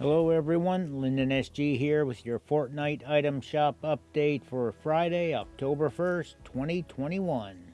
Hello everyone, Lyndon SG here with your Fortnite item shop update for Friday, October 1st, 2021.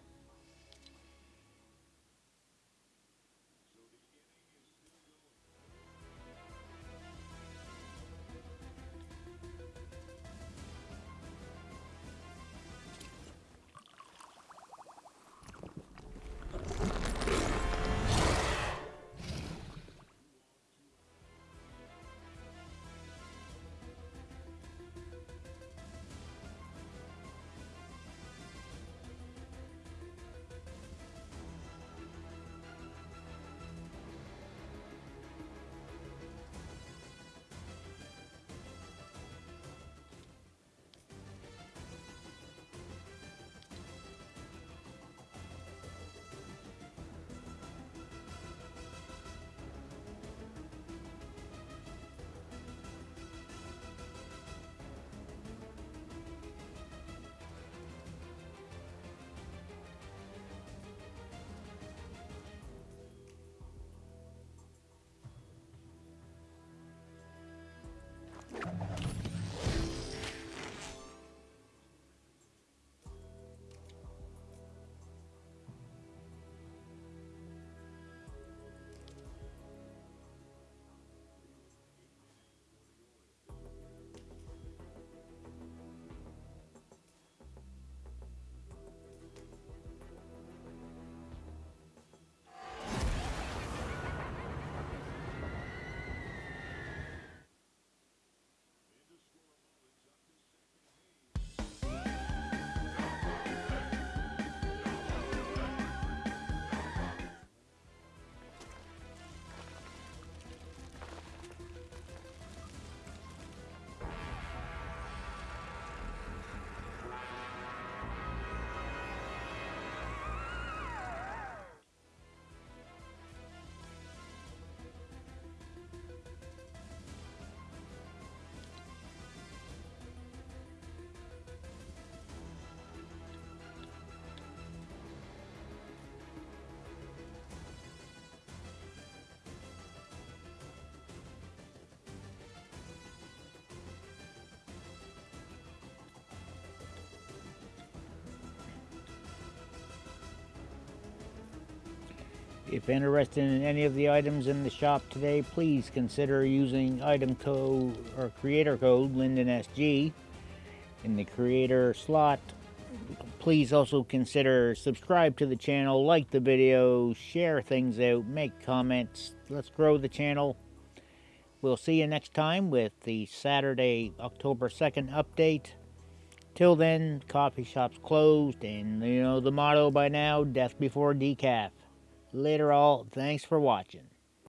If interested in any of the items in the shop today, please consider using item code or creator code LyndonSG in the creator slot. Please also consider subscribe to the channel, like the video, share things out, make comments. Let's grow the channel. We'll see you next time with the Saturday, October 2nd update. Till then, coffee shop's closed, and you know the motto by now, death before decaf. Later all, thanks for watching.